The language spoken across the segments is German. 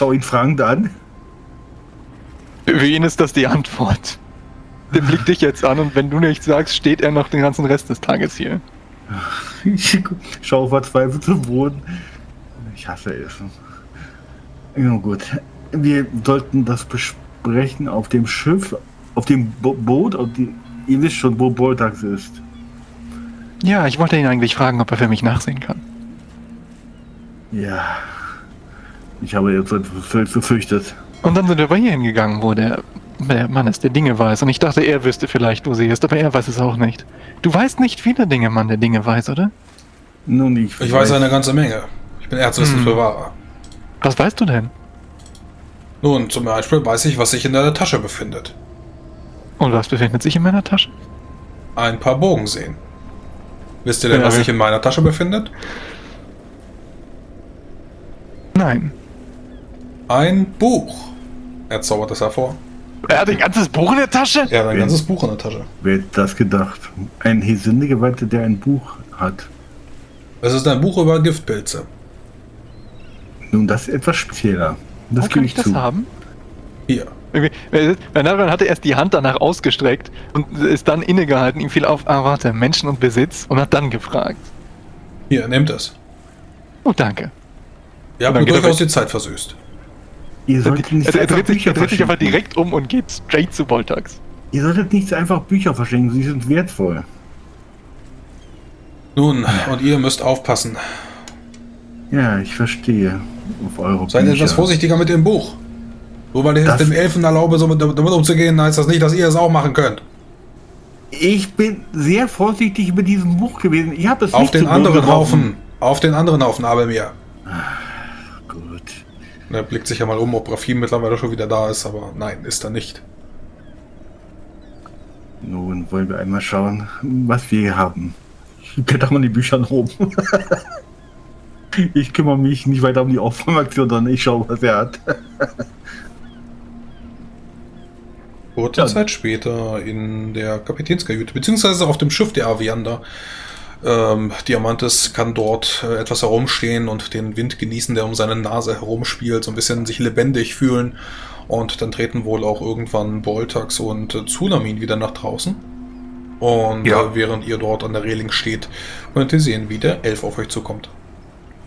schaue ihn fragend an. Für ihn ist das die Antwort. Der blickt dich jetzt an und wenn du nichts sagst, steht er noch den ganzen Rest des Tages hier. Ich schaue verzweifelt zum Boden. Ich hasse Essen. Ja, gut. Wir sollten das besprechen auf dem Schiff, auf dem Bo Boot. Auf die, ihr wisst schon, wo Boltax ist. Ja, ich wollte ihn eigentlich fragen, ob er für mich nachsehen kann. Ja. Ich habe jetzt befürchtet. Und dann sind wir aber hier hingegangen, wo der, der Mann ist, der Dinge weiß. Und ich dachte, er wüsste vielleicht, wo sie ist, aber er weiß es auch nicht. Du weißt nicht viele Dinge, Mann, der Dinge weiß, oder? Nun, ich, Ich weiß eine ganze Menge. Ich bin Erzwissensbewahrer. Was weißt du denn? Nun, zum Beispiel weiß ich, was sich in deiner Tasche befindet. Und was befindet sich in meiner Tasche? Ein paar Bogensehen. Wisst ihr denn, Ja, was sich in meiner Tasche befindet? Nein. Ein Buch. Er zaubert es hervor. Er hat ein ganzes Buch in der Tasche? Er hat ein ganzes Buch in der Tasche. Wer hätte das gedacht? Ein Hesindegeweihter, der ein Buch hat. Es ist ein Buch über Giftpilze. Nun, das ist etwas spezieller. Das Wo gebe kann ich ich das zu. haben? Hier. Bernardon hatte erst die Hand danach ausgestreckt und ist dann innegehalten. Ihm fiel auf, ah warte, Menschen und Besitz und hat dann gefragt. Hier, nehmt es. Oh, danke. Ihr habt mir durchaus die Zeit versüßt. Ihr solltet nicht Er, er, einfach dreht sich, er dreht sich einfach direkt um und geht straight zu Voltax. Ihr solltet nicht einfach Bücher verschenken, sie sind wertvoll. Nun, und ihr müsst aufpassen. Ja, ich verstehe. Auf eure Seid Bücher. etwas vorsichtiger mit dem Buch. Nur weil ich Das- dem Elfen erlaube, so mit, damit umzugehen, heißt das nicht, dass ihr es auch machen könnt. Ich bin sehr vorsichtig mit diesem Buch gewesen. Ich habe es Auf nicht den anderen. Haufen. Auf den anderen Haufen, aber mir. Er blickt sich ja mal um, ob Rafim mittlerweile schon wieder da ist, aber nein, ist er nicht. Nun wollen wir einmal schauen, was wir hier haben. Ich blätter mal die Bücher nach oben. ich kümmere mich nicht weiter um die Aufräumaktion, sondern ich schaue, was er hat. Kurze Ja. Zeit später in der Kapitänskajüte, beziehungsweise auf dem Schiff der Aviander. Ähm, Diamantes kann dort äh, etwas herumstehen und den Wind genießen, der um seine Nase herumspielt, so ein bisschen sich lebendig fühlen. Und dann treten wohl auch irgendwann Boltax und äh, Tsunamin wieder nach draußen. Und Ja. äh, während ihr dort an der Reling steht, könnt ihr sehen, wie der Elf auf euch zukommt.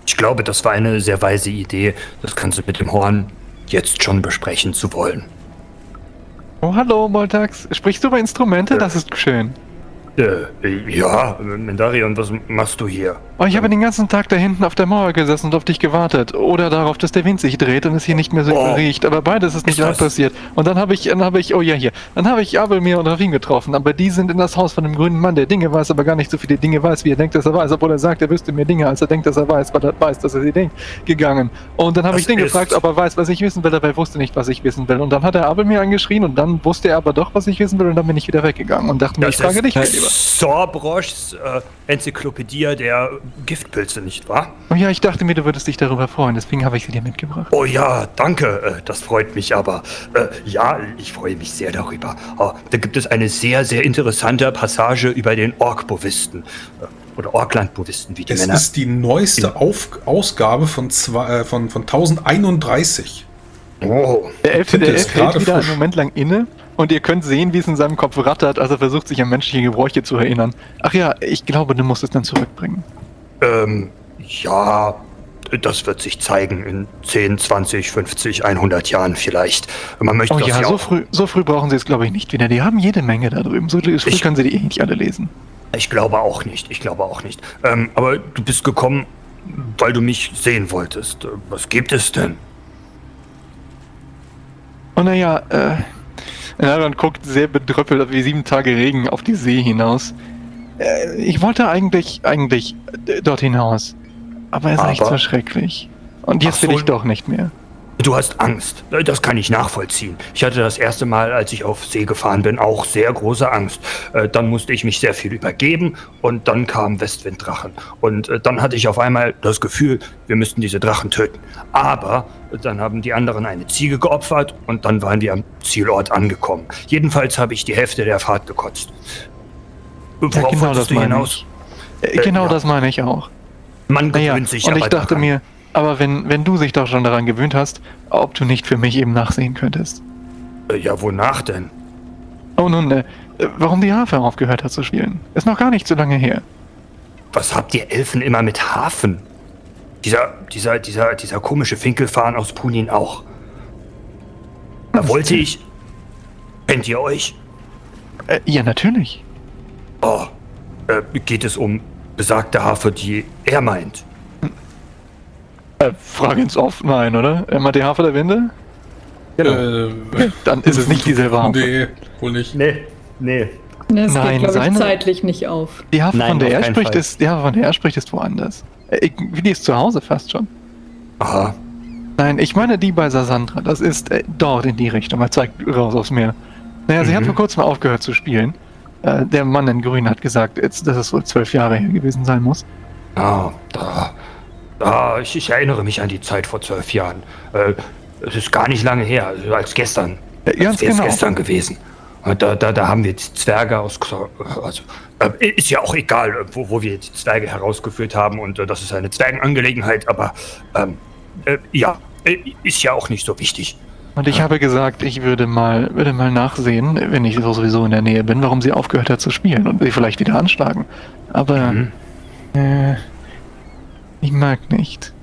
Ich glaube, das war eine sehr weise Idee, das Ganze mit dem Horn jetzt schon besprechen zu wollen. Oh, hallo, Voltax. Sprichst du über Instrumente? Ja. Das ist schön. Äh, ja, Mendarion, was machst du hier? Oh, ich habe den ganzen Tag da hinten auf der Mauer gesessen und auf dich gewartet. Oder darauf, dass der Wind sich dreht und es hier nicht mehr so Oh. riecht. Aber beides ist nicht Ist passiert. Und dann habe ich, dann habe ich, oh ja, hier. Dann habe ich Abelmir und Rafin getroffen. Aber die sind in das Haus von dem grünen Mann, der Dinge weiß, aber gar nicht so viele Dinge weiß, wie er denkt, dass er weiß. Obwohl er sagt, er wüsste mehr Dinge, als er denkt, dass er weiß, weil er weiß, dass er sie denkt, gegangen. Und dann habe ich den gefragt, ob er weiß, was ich wissen will, aber er wusste nicht, was ich wissen will. Und dann hat er Abelmir angeschrien und dann wusste er aber doch, was ich wissen will. Und dann bin ich wieder weggegangen und dachte mir, ich frage dich, mein Lieber. Sorbrochs äh, Enzyklopädie der Giftpilze, nicht wahr? Oh ja, ich dachte mir, du würdest dich darüber freuen, deswegen habe ich sie dir mitgebracht. Oh ja, danke, äh, das freut mich aber. Äh, ja, ich freue mich sehr darüber. Oh, da gibt es eine sehr, sehr interessante Passage über den Orkbovisten. Äh, oder Orklandbovisten, wie die Es Männer. ist die neueste Auf Ausgabe von, zwei, äh, von, von 1031. oh, Der Elf, der Elf hält wieder einen frisch. Moment lang inne und ihr könnt sehen, wie es in seinem Kopf rattert, als er versucht, sich an menschliche Gebräuche zu erinnern. Ach ja, ich glaube, du musst es dann zurückbringen. ähm, ja, das wird sich zeigen in 10, 20, 50, 100 Jahren vielleicht. Man möchte Oh das ja, ja so früh, so früh brauchen sie es, glaube ich, nicht wieder. Die haben jede Menge da drüben. So früh Ich- können sie die eh nicht alle lesen. Ich glaube auch nicht, ich glaube auch nicht. Ähm, aber du bist gekommen, weil du mich sehen wolltest. Was gibt es denn? Und naja, äh, Aaron guckt sehr bedröppelt wie sieben Tage Regen auf die See hinaus. Äh, ich wollte eigentlich, eigentlich dort hinaus. Aber es ist echt so schrecklich. Und jetzt so. will ich doch nicht mehr. Du hast Angst. Äh, Das kann ich nachvollziehen. Ich hatte das erste Mal, als ich auf See gefahren bin, auch sehr große Angst. Äh, Dann musste ich mich sehr viel übergeben und dann kamen Westwinddrachen. Und äh, dann hatte ich auf einmal das Gefühl, wir müssten diese Drachen töten. Aber äh, dann haben die anderen eine Ziege geopfert und dann waren wir am Zielort angekommen. Jedenfalls habe ich die Hälfte der Fahrt gekotzt. Worauf genau wolltest das du meine hinaus? Äh, Äh, genau ja. das meine ich auch. Man Naja, gewöhnt sich und aber ich dachte mir, Aber wenn, wenn du dich doch schon daran gewöhnt hast, ob du nicht für mich eben nachsehen könntest. Äh, ja, wonach denn? Oh nun, äh, warum die Harfe aufgehört hat zu spielen. Ist noch gar nicht so lange her. Was habt ihr Elfen immer mit Hafen? Dieser, dieser, dieser, dieser komische Finkelfahren aus Punin auch. Da wollte ich. Kennt ihr euch? Äh, ja, natürlich. Oh, äh, geht es um besagte Harfe, die er meint? Äh, Frage ins Off, nein, oder? Immer die Harfe der Winde? Äh, Dann ist es nicht dieselbe Harfe. nee, wohl nicht. Nee, nee. Das Nein, geht, glaube ich, seine- zeitlich nicht auf. Die Harfe, Nein, von der auf er spricht, ist, die Harfe, von der er spricht, ist woanders. Äh, ich, die ist zu Hause fast schon. Aha. Nein, ich meine die bei Sasandra. Das ist äh, dort in die Richtung. Er zeigt raus aufs Meer. Naja, sie hat Mhm. vor kurzem aufgehört zu spielen. Äh, der Mann in Grün hat gesagt, jetzt, dass es wohl zwölf Jahre her gewesen sein muss. Ah, da. Da, ich, ich erinnere mich an die Zeit vor zwölf Jahren. Äh, es ist gar nicht lange her, also als gestern. Ganz als genau. gestern gewesen. Da, da, da haben wir die Zwerge aus. Also, äh, ist ja auch egal, wo, wo wir die Zwerge herausgeführt haben. Und äh, das ist eine Zwergenangelegenheit, aber ähm, äh, ja, äh, ist ja auch nicht so wichtig. Und ich habe gesagt, ich würde mal, würde mal nachsehen, wenn ich sowieso in der Nähe bin, warum sie aufgehört hat zu spielen und sie vielleicht wieder anschlagen. Aber Mhm. äh, ich mag nicht.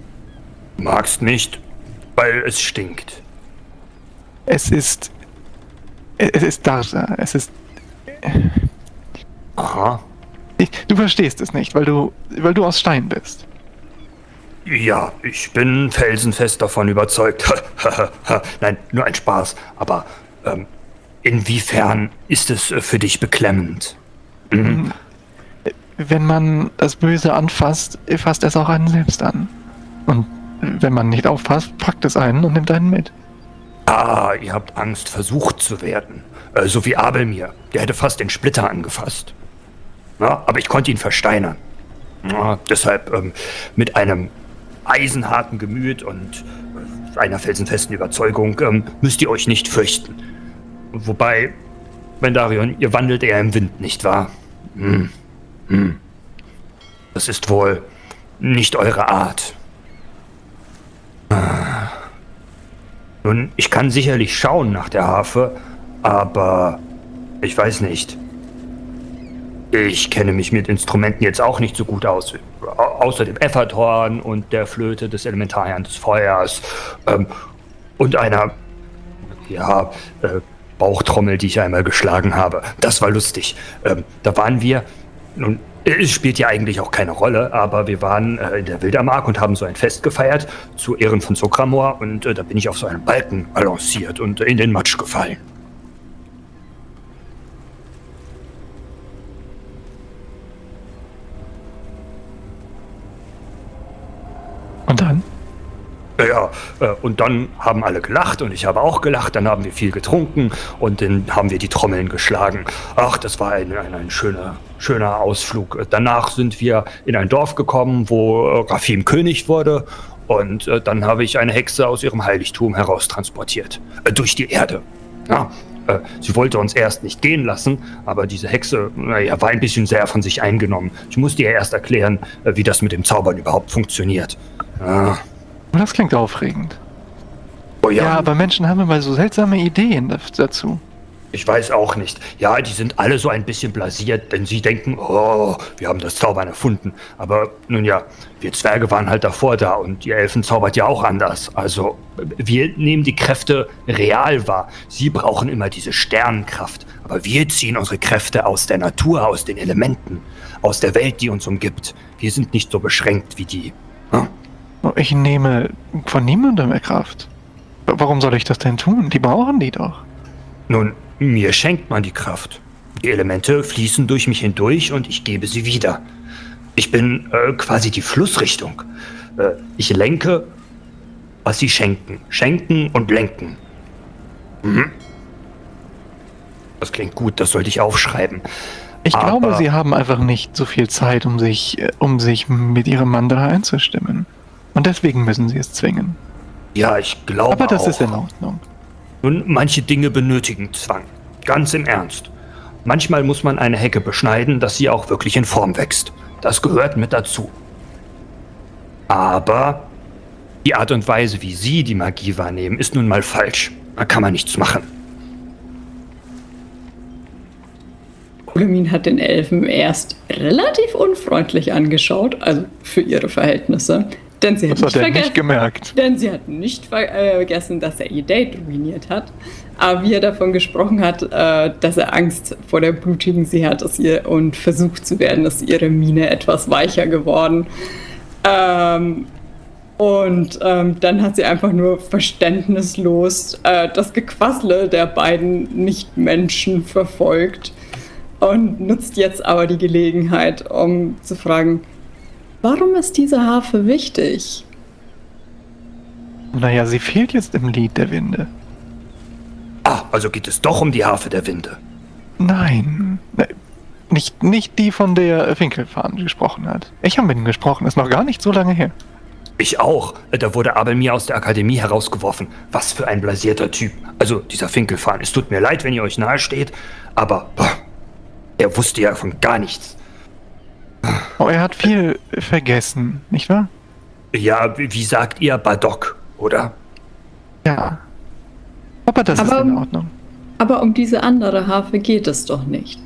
Magst nicht, weil es stinkt. Es ist. Es ist Darja. Es ist. Aha. Ich, du verstehst es nicht, weil du, weil du aus Stein bist. Ja, ich bin felsenfest davon überzeugt. Nein, nur ein Spaß. Aber ähm, inwiefern ist es äh, für dich beklemmend? Mhm. Wenn man das Böse anfasst, fasst es auch einen selbst an. Und wenn man nicht aufpasst, packt es einen und nimmt einen mit. Ah, ihr habt Angst, versucht zu werden. Äh, so wie Abel mir. Der hätte fast den Splitter angefasst. Na, aber ich konnte ihn versteinern. Ja, deshalb ähm, mit einem eisenharten Gemüt und äh, einer felsenfesten Überzeugung ähm, müsst ihr euch nicht fürchten. Wobei, Bendarion, ihr wandelt eher im Wind, nicht wahr? Hm. Hm. Das ist wohl nicht eure Art. Nun, ich kann sicherlich schauen nach der Harfe, aber ich weiß nicht. Ich kenne mich mit Instrumenten jetzt auch nicht so gut aus. Au außer dem Efferthorn und der Flöte des Elementarherrn des Feuers ähm, und einer, ja, äh, Bauchtrommel, die ich einmal geschlagen habe. Das war lustig. Ähm, da waren wir, nun, es spielt ja eigentlich auch keine Rolle, aber wir waren äh, in der Wildermark und haben so ein Fest gefeiert zu Ehren von Sokramor und äh, da bin ich auf so einem Balken balanciert und äh, in den Matsch gefallen. Und dann? Ja, äh, und dann haben alle gelacht und ich habe auch gelacht. Dann haben wir viel getrunken und dann haben wir die Trommeln geschlagen. Ach, das war ein, ein, ein schöner, schöner Ausflug. Danach sind wir in ein Dorf gekommen, wo äh, Rafim König wurde. Und äh, dann habe ich eine Hexe aus ihrem Heiligtum heraustransportiert. Äh, durch die Erde. Ja, äh, sie wollte uns erst nicht gehen lassen, aber diese Hexe naja, war ein bisschen sehr von sich eingenommen. Ich musste ihr erst erklären, äh, wie das mit dem Zaubern überhaupt funktioniert. Oh, Das klingt aufregend. Oh Ja, aber Menschen haben immer so seltsame Ideen dazu. Ich weiß auch nicht. Ja, die sind alle so ein bisschen blasiert, denn sie denken, oh, wir haben das Zaubern erfunden. Aber nun ja, wir Zwerge waren halt davor da und die Elfen zaubert ja auch anders. Also, wir nehmen die Kräfte real wahr. Sie brauchen immer diese Sternenkraft. Aber wir ziehen unsere Kräfte aus der Natur, aus den Elementen, aus der Welt, die uns umgibt. Wir sind nicht so beschränkt wie die. Hm? Oh, Ich nehme von niemandem mehr Kraft. Warum soll ich das denn tun? Die brauchen die doch. Nun, mir schenkt man die Kraft. Die Elemente fließen durch mich hindurch und ich gebe sie wieder. Ich bin äh, quasi die Flussrichtung. Äh, ich lenke, was sie schenken. Schenken und lenken. Mhm. Das klingt gut, das sollte ich aufschreiben. Ich Aber- glaube, sie haben einfach nicht so viel Zeit, um sich, äh, um sich mit ihrem Mandala einzustimmen. Und deswegen müssen sie es zwingen. Ja, ich glaube Aber das auch. ist in Ordnung. Nun, manche Dinge benötigen Zwang. Ganz im Ernst. Manchmal muss man eine Hecke beschneiden, dass sie auch wirklich in Form wächst. Das gehört mit dazu. Aber Die Art und Weise, wie Sie die Magie wahrnehmen, ist nun mal falsch. Da kann man nichts machen. Kulamin hat den Elfen erst relativ unfreundlich angeschaut, also für ihre Verhältnisse. Denn sie hat, Das nicht, hat er nicht vergessen, gemerkt. denn sie hat nicht äh, vergessen, dass er ihr Date ruiniert hat. Aber wie er davon gesprochen hat, äh, dass er Angst vor der blutigen See hat dass ihr, und versucht zu werden, ist ihre Miene etwas weicher geworden. Ähm, und ähm, dann hat sie einfach nur verständnislos äh, das Gequassle der beiden Nichtmenschen verfolgt und nutzt jetzt aber die Gelegenheit, um zu fragen, warum ist diese Harfe wichtig? Naja, sie fehlt jetzt im Lied der Winde. Ah, also geht es doch um die Harfe der Winde. Nein. Ne, Nicht, nicht die, von der Finkelfahren gesprochen hat. Ich habe mit ihm gesprochen, ist noch gar nicht so lange her. Ich auch. Da wurde Abel mir aus der Akademie herausgeworfen. Was für ein blasierter Typ. Also, dieser Finkelfahn. Es tut mir leid, wenn ihr euch nahe steht, aber boah, er wusste ja von gar nichts. Oh, er hat viel vergessen, nicht wahr? Ja, wie wie sagt ihr Badok, oder? Ja. Aber das ist Aber- in Ordnung. Aber um diese andere Harfe geht es doch nicht.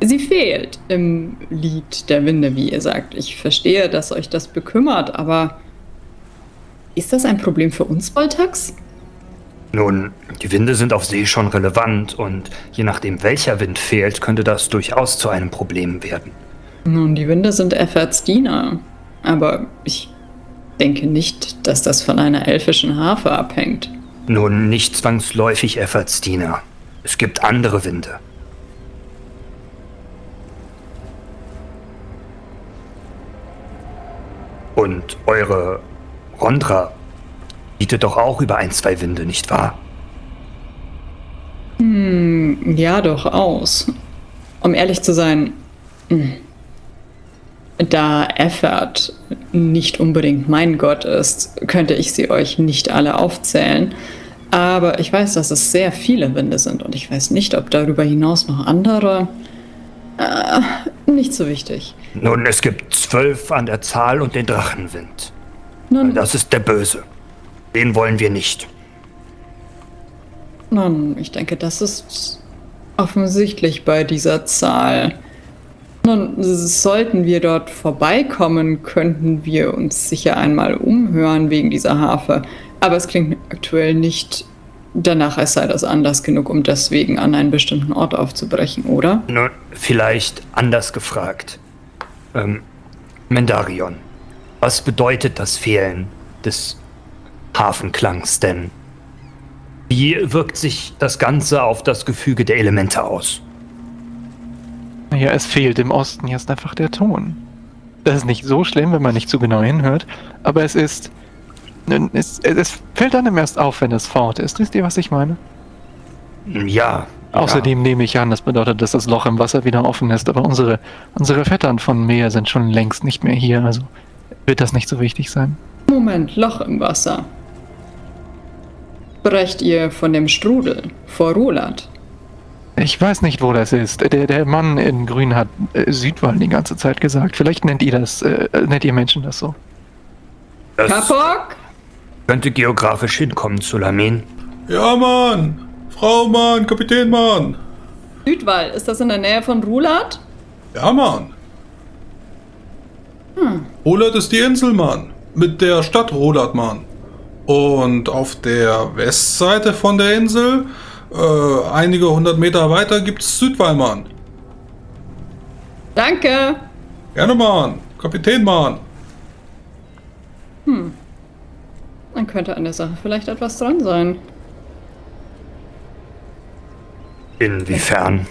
Sie fehlt im Lied der Winde, wie ihr sagt. Ich verstehe, dass euch das bekümmert, aber ist das ein Problem für uns, Voltax? Nun, die Winde sind auf See schon relevant und je nachdem welcher Wind fehlt, könnte das durchaus zu einem Problem werden. Nun, die Winde sind Efforts Diener, aber ich denke nicht, dass das von einer elfischen Harfe abhängt. Nun, nicht zwangsläufig Effortsdiener. Es gibt andere Winde. Und eure Rondra bietet doch auch über ein, zwei Winde, nicht wahr? Hm, ja, durchaus. Um ehrlich zu sein, hm, da Effort nicht unbedingt mein Gott ist, könnte ich sie euch nicht alle aufzählen. Aber ich weiß, dass es sehr viele Winde sind und ich weiß nicht, ob darüber hinaus noch andere. Äh, nicht so wichtig. Nun, es gibt zwölf an der Zahl und den Drachenwind. Nun, Das ist der Böse. Den wollen wir nicht. Nun, ich denke, das ist offensichtlich bei dieser Zahl. Nun, sollten wir dort vorbeikommen, könnten wir uns sicher einmal umhören wegen dieser Harfe. Aber es klingt aktuell nicht danach, als sei das Anlass genug, um deswegen an einen bestimmten Ort aufzubrechen, oder? Nun, vielleicht anders gefragt. Ähm, Mendarion, was bedeutet das Fehlen des Hafenklangs denn? Wie wirkt sich das Ganze auf das Gefüge der Elemente aus? Naja, es fehlt im Osten jetzt einfach der Ton. Das ist nicht so schlimm, wenn man nicht zu genau hinhört, aber es ist. Es, es, es fällt einem erst auf, wenn es fort ist. Wisst ihr, was ich meine? Ja. Außerdem nehme ich an, das bedeutet, dass das Loch im Wasser wieder offen ist, aber unsere, unsere Vettern von Meer sind schon längst nicht mehr hier, also wird das nicht so wichtig sein. Moment, Loch im Wasser. Brecht ihr von dem Strudel vor Rulat? Ich weiß nicht, wo das ist. Der, der Mann in Grün hat äh, Südwall die ganze Zeit gesagt. Vielleicht nennt ihr das, äh, nennt ihr Menschen das so. Das Kapok? könnte geografisch hinkommen, Sulamin. Ja, Mann! Frau, Mann! Kapitän, Mann! Südwall, ist das in der Nähe von Rulat? Ja, Mann! Rolat ist die Insel, Mann. Mit der Stadt Rolat, Mann. Und auf der Westseite von der Insel, äh, einige hundert Meter weiter, gibt's Südwall, Mann. Danke. Gerne, Mann. Kapitän, Mann. Dann könnte an der Sache vielleicht etwas dran sein. Inwiefern?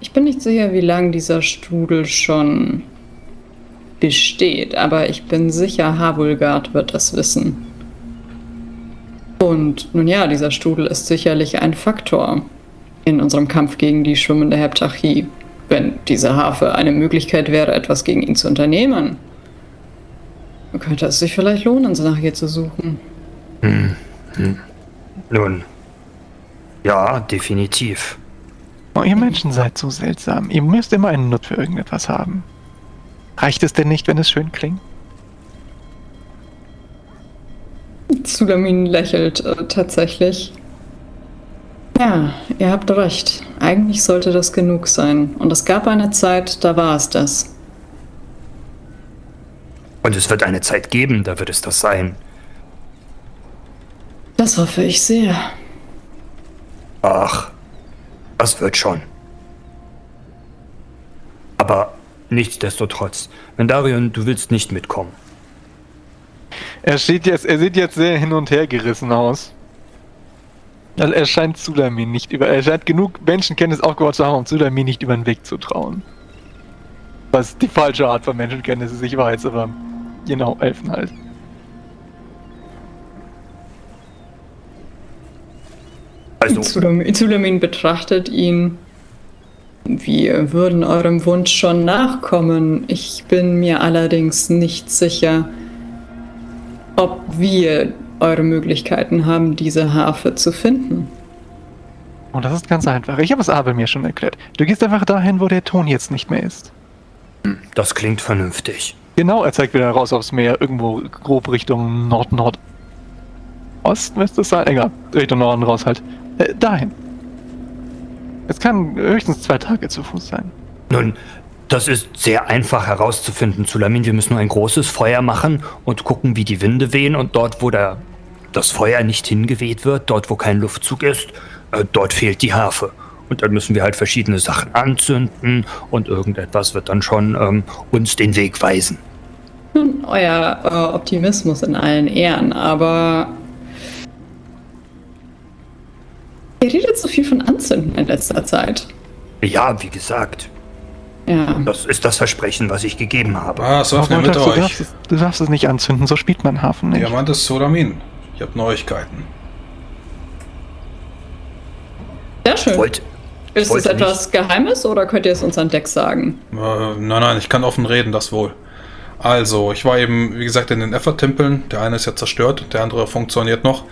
Ich bin nicht sicher, wie lange dieser Strudel schon besteht, aber ich bin sicher, Havulgard wird das wissen. Und nun ja, dieser Strudel ist sicherlich ein Faktor in unserem Kampf gegen die schwimmende Heptarchie. Wenn diese Harfe eine Möglichkeit wäre, etwas gegen ihn zu unternehmen, könnte es sich vielleicht lohnen, nach ihr zu suchen. Nun, ja, definitiv. Oh, ihr Menschen seid so seltsam. Ihr müsst immer einen Nut für irgendetwas haben. Reicht es denn nicht, wenn es schön klingt? Zulamin lächelt äh, tatsächlich. Ja, ihr habt recht. Eigentlich sollte das genug sein. Und es gab eine Zeit, da war es das. Und es wird eine Zeit geben, da wird es das sein. Das hoffe ich sehr. Ach, das wird schon. Aber nichtsdestotrotz, Mendarion, du willst nicht mitkommen. Er, steht jetzt, er sieht jetzt sehr hin und her gerissen aus. Also er scheint Sulamin nicht über. Er scheint genug Menschenkenntnis aufgebaut zu haben, um Sulamin nicht über den Weg zu trauen. Was die falsche Art von Menschenkenntnis ist, ich weiß, aber genau, Elfen halt. Also, Zulamin betrachtet ihn. Wir würden eurem Wunsch schon nachkommen. Ich bin mir allerdings nicht sicher, ob wir eure Möglichkeiten haben, diese Harfe zu finden. Und das ist ganz einfach. Ich habe es Abel mir schon erklärt. Du gehst einfach dahin, wo der Ton jetzt nicht mehr ist. das klingt vernünftig. Genau, er zeigt wieder raus aufs Meer, irgendwo grob Richtung Nord-Nord. Ost müsste es sein, egal, Richtung Norden raus halt. Äh, dahin. Es kann höchstens zwei Tage zu Fuß sein. Nun, das ist sehr einfach herauszufinden, Zulamin. Wir müssen nur ein großes Feuer machen und gucken, wie die Winde wehen. Und dort, wo der, das Feuer nicht hingeweht wird, dort, wo kein Luftzug ist, äh, dort fehlt die Harfe. Und dann müssen wir halt verschiedene Sachen anzünden und irgendetwas wird dann schon ähm, uns den Weg weisen. Nun, euer äh, Optimismus in allen Ehren, aber. Ihr redet so viel von Anzünden in letzter Zeit. Ja, wie gesagt, Ja. das ist das Versprechen, was ich gegeben habe. Aber öffne mit Montags, du, euch. darfst es, du darfst es nicht anzünden, so spielt man Hafen nicht. Diamantes Sodamin. Ich habe Neuigkeiten. Sehr schön. Wollt, Ist es etwas Geheimes oder könnt ihr es uns an Deck sagen? Äh, nein, nein, ich kann offen reden, das wohl. Also, ich war eben, wie gesagt, in den Effort-Tempeln. Der eine ist ja zerstört, der andere funktioniert noch.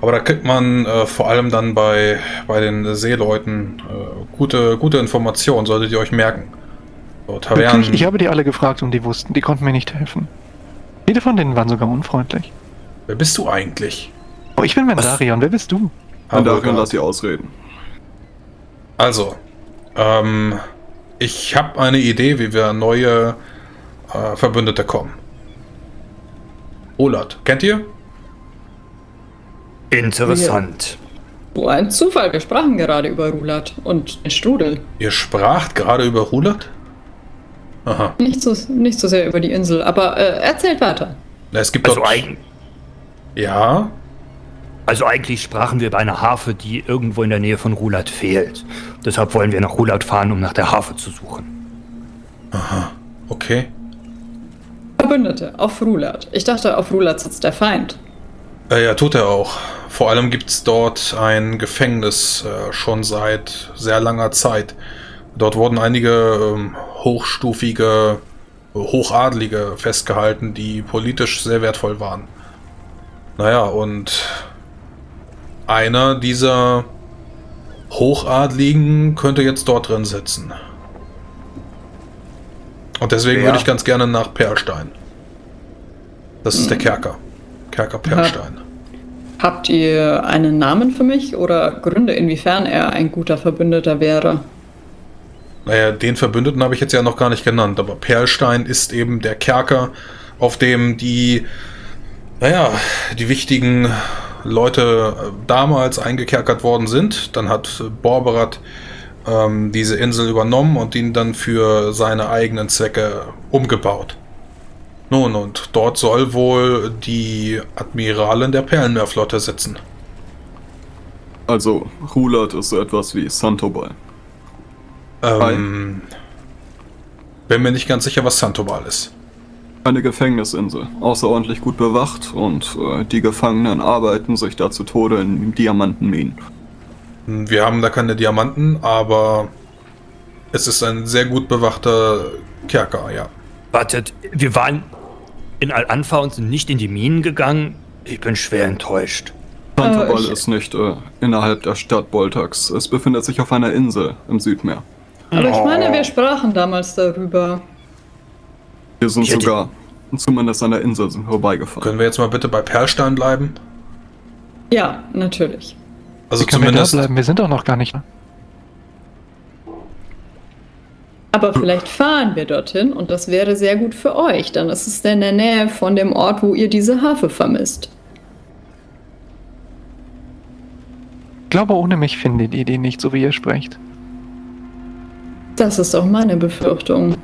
Aber da kriegt man äh, vor allem dann bei, bei den Seeleuten äh, gute, gute Informationen, solltet ihr euch merken. So, Wirklich, Tavernen. ich habe die alle gefragt und die wussten, die konnten mir nicht helfen. Viele von denen waren sogar unfreundlich. Wer bist du eigentlich? Oh, ich bin Mendarion, wer bist du? Mandarion, Havelgard. lass sie ausreden. Also, ähm, ich habe eine Idee, wie wir neue äh, Verbündete kommen. Olat, kennt ihr? Interessant. So ein Zufall, wir sprachen gerade über Rulat und den Strudel. Ihr spracht gerade über Rulat? Aha. Nicht so, nicht so sehr über die Insel, aber äh, erzählt weiter. Na, Es gibt Also, dort. eig Ja, also eigentlich sprachen wir über eine Harfe, die irgendwo in der Nähe von Rulat fehlt. Deshalb wollen wir nach Rulat fahren, um nach der Harfe zu suchen. okay. Verbündete auf Rulat. Ich dachte, auf Rulat sitzt der Feind. Äh, ja, tut er auch. Vor allem gibt es dort ein Gefängnis äh, schon seit sehr langer Zeit. Dort wurden einige ähm, hochstufige, Hochadlige festgehalten, die politisch sehr wertvoll waren. Naja, und einer dieser Hochadligen könnte jetzt dort drin sitzen. Und deswegen Wer? würde ich ganz gerne nach Perlstein. Das ist der Kerker. Kerker Perlstein. Habt ihr einen Namen für mich oder Gründe, inwiefern er ein guter Verbündeter wäre? Naja, den Verbündeten habe ich jetzt ja noch gar nicht genannt, aber Perlstein ist eben der Kerker, auf dem die, naja, die wichtigen Leute äh, damals eingekerkert worden sind. Dann hat äh, Borberat ähm, diese Insel übernommen und ihn dann für seine eigenen Zwecke umgebaut. Nun, und dort soll wohl die Admiralin der Perlenmeerflotte sitzen. Also, Rulat ist so etwas wie Santobal. Ähm, bin mir nicht ganz sicher, was Santobal ist. Eine Gefängnisinsel, außerordentlich gut bewacht und äh, die Gefangenen arbeiten sich da zu Tode in Diamantenminen. Wir haben da keine Diamanten, aber es ist ein sehr gut bewachter Kerker, ja. Wartet, wir waren in Al-Anfa und sind nicht in die Minen gegangen. Ich bin schwer enttäuscht. Santobal ich- ist nicht äh, innerhalb der Stadt Boltax. Es befindet sich auf einer Insel im Südmeer. Aber ich meine, Oh. wir sprachen damals darüber. Wir sind hätte- sogar zumindest an der Insel vorbeigefahren. Können wir jetzt mal bitte bei Perlstein bleiben? Ja, natürlich. Also wir da zumindest. bleiben? Wir sind doch noch gar nicht. Aber vielleicht fahren wir dorthin und das wäre sehr gut für euch. Dann ist es in der Nähe von dem Ort, wo ihr diese Harfe vermisst. Ich glaube, ohne mich finden die die Idee nicht, so wie ihr sprecht. Das ist auch meine Befürchtung.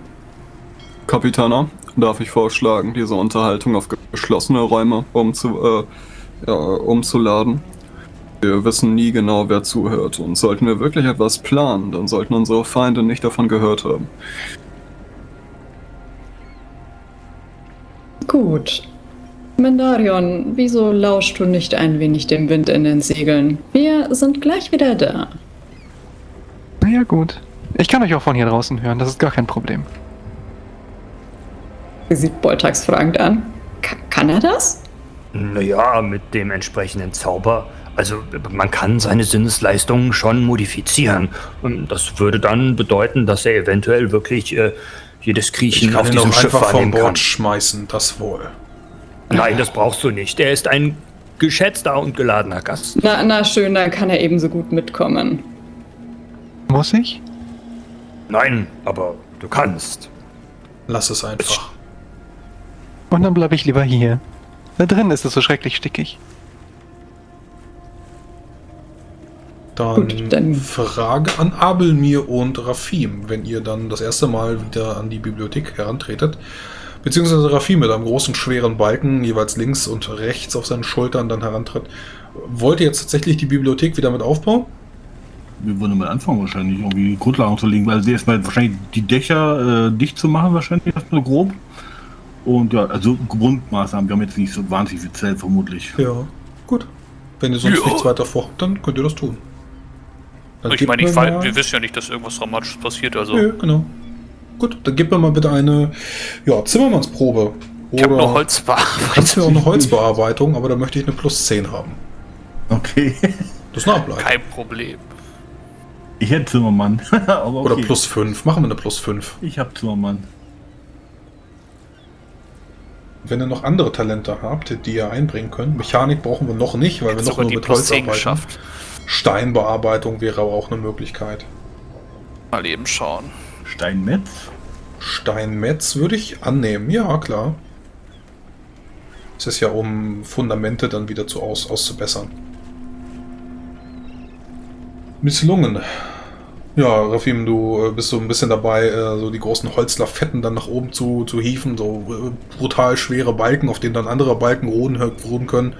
Kapitaner, darf ich vorschlagen, diese Unterhaltung auf geschlossene Räume umzu, äh, ja, umzuladen? Wir wissen nie genau, wer zuhört und sollten wir wirklich etwas planen, dann sollten unsere Feinde nicht davon gehört haben. Gut. Mendarion, wieso lauschst du nicht ein wenig dem Wind in den Segeln? Wir sind gleich wieder da. Naja, gut. Ich kann euch auch von hier draußen hören, das ist gar kein Problem. Sie sieht Boltax fragend an. Ka kann er das? Naja, mit dem entsprechenden Zauber. Also man kann seine Sinnesleistungen schon modifizieren. Und Das würde dann bedeuten, dass er eventuell wirklich äh, jedes Ich Kriechen kann auf ihn diesem auch Schiff einfach vom wahrnehmen kann. Bord schmeißen, das wohl. Nein, das brauchst du nicht. Er ist ein geschätzter und geladener Gast. Na, na schön, dann kann er ebenso gut mitkommen. Muss ich? Nein, aber du kannst. Lass es einfach. Und dann bleibe ich lieber hier. Da drin ist es so schrecklich stickig. Dann, Gut, dann- Frage an Abelmir und Rafim, wenn ihr dann das erste Mal wieder an die Bibliothek herantretet. Beziehungsweise Rafim mit einem großen, schweren Balken, jeweils links und rechts auf seinen Schultern dann herantritt. Wollt ihr jetzt tatsächlich die Bibliothek wieder mit aufbauen? Wir würden mal anfangen wahrscheinlich, irgendwie Grundlagen zu legen, weil sie erstmal wahrscheinlich die Dächer äh, dicht zu machen, wahrscheinlich erstmal grob. Und ja, also Grundmaßnahmen, wir haben jetzt nicht so wahnsinnig viel Zelt vermutlich. Ja. Gut. Wenn ihr sonst Ja. nichts weiter vorhabt, dann könnt ihr das tun. Dann Ich meine, ich mal- wir wissen ja nicht, dass irgendwas Dramatisches passiert, also. Ja, genau. Gut, dann gebt mir mal bitte eine ja, Zimmermannsprobe. Ich habe Oder nur Holz kannst mir auch eine Holzbearbeitung, aber da möchte ich eine plus 10 haben. Okay. Das ist eine Ableitung. Kein Problem. Ich hätte Zimmermann. Aber okay. Oder plus 5. Machen wir eine plus 5. Ich hab Zimmermann. Wenn ihr noch andere Talente habt, die ihr einbringen könnt. Mechanik brauchen wir noch nicht, weil wir Jetzt noch sogar nur mit Holz 10 arbeiten. geschafft. Steinbearbeitung wäre aber auch eine Möglichkeit. Mal eben schauen. Steinmetz. Steinmetz würde ich annehmen. Ja, klar. Es ist ja, um Fundamente dann wieder zu aus, auszubessern. Misslungen. Ja, Rafim, du äh, bist so ein bisschen dabei, äh, so die großen Holzlafetten dann nach oben zu, zu hieven, so äh, brutal schwere Balken, auf denen dann andere Balken ruhen, ruhen können.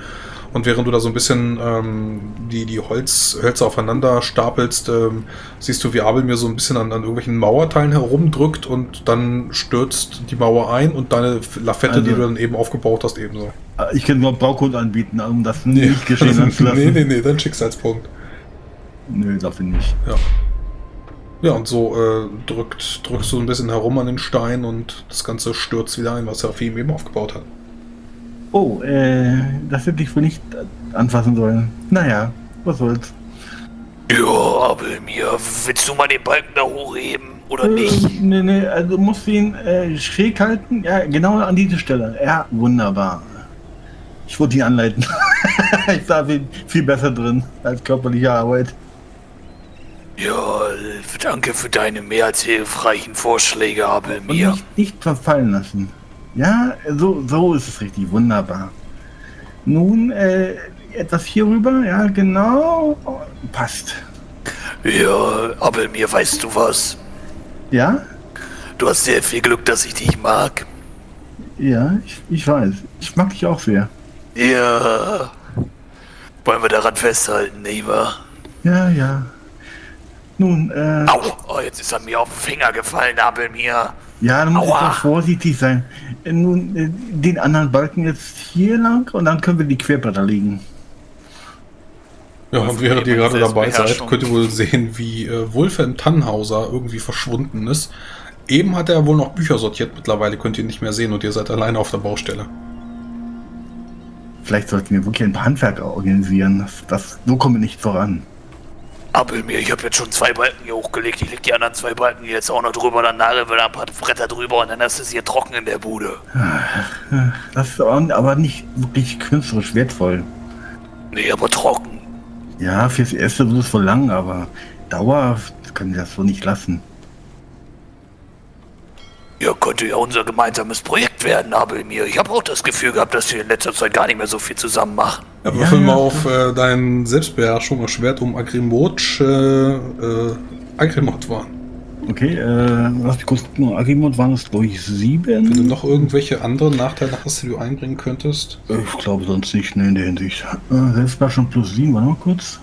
Und während du da so ein bisschen ähm, die, die Holz, Hölzer aufeinander stapelst, ähm, siehst du, wie Abel mir so ein bisschen an, an irgendwelchen Mauerteilen herumdrückt und dann stürzt die Mauer ein und deine Lafette, Also- die du dann eben aufgebaut hast, ebenso. Ich kann nur Baucode anbieten, um das nicht geschehen zu lassen. nee, nee, nee, dein Schicksalspunkt. Nö, dafür nicht. Ja. Ja, und so äh, drückt, drückst du ein bisschen herum an den Stein und das Ganze stürzt wieder ein, was Rafim eben aufgebaut hat. Oh, äh, das hätte ich wohl nicht anfassen sollen. Naja, was soll's. Ja, aber mir, willst du mal den Balken da hochheben? Oder Äh, nicht? nee, nee, also musst du ihn äh, schräg halten. Ja, genau an diese Stelle. Ja, wunderbar. Ich wollte ihn anleiten. ich war viel, viel besser drin als körperliche Arbeit. Ja, danke für deine mehr als hilfreichen Vorschläge, aber Und mir. nicht, nicht verfallen lassen. Ja, so, so ist es richtig. Wunderbar. Nun, äh, etwas hier rüber. Ja, genau. Passt. Ja, aber mir, weißt du was? Ja? Du hast sehr viel Glück, dass ich dich mag. Ja, ich, ich weiß. Ich mag dich auch sehr. Ja. Wollen wir daran festhalten, wahr? Ja, ja. Nun, äh, Au, oh, jetzt ist er mir auf den Finger gefallen, aber mir. ja, du musst Aua. etwas vorsichtig sein. Äh, nun, äh, den anderen Balken jetzt hier lang und dann können wir die Querbretter legen. Ja, und während ihr gerade dabei seid, könnt ihr wohl sehen, wie äh, Wolfhelm Tannhauser irgendwie verschwunden ist. Eben hat er wohl noch Bücher sortiert, mittlerweile könnt ihr ihn nicht mehr sehen und ihr seid alleine auf der Baustelle. Vielleicht sollten wir wirklich ein paar Handwerker organisieren. Das, das, so kommen wir nicht voran. Aber mir, ich habe jetzt schon zwei Balken hier hochgelegt. Ich leg die anderen zwei Balken jetzt auch noch drüber. Dann nageln wir da ein paar Bretter drüber und dann ist es hier trocken in der Bude. Das ist aber nicht wirklich künstlerisch wertvoll. Nee, aber trocken. Ja, fürs Erste wird es wohl lang, aber dauerhaft können wir das so nicht lassen. Ja, könnte ja unser gemeinsames Projekt werden, aber mir. Ich habe auch das Gefühl gehabt, dass wir in letzter Zeit gar nicht mehr so viel zusammen machen. Ja, würfel Ja, mal ja. auf äh, deinen Selbstbeherrschung erschwert um Agrimot, äh, äh, Agrimot waren. Okay, äh, lass mich kurz gucken. Agimot waren es, glaube ich, Wenn du sieben. noch irgendwelche anderen Nachteile hast, die du einbringen könntest. Ich glaube sonst nicht, ne, in der Hinsicht. Äh, Selbstbeherrschung plus sieben, warte mal kurz.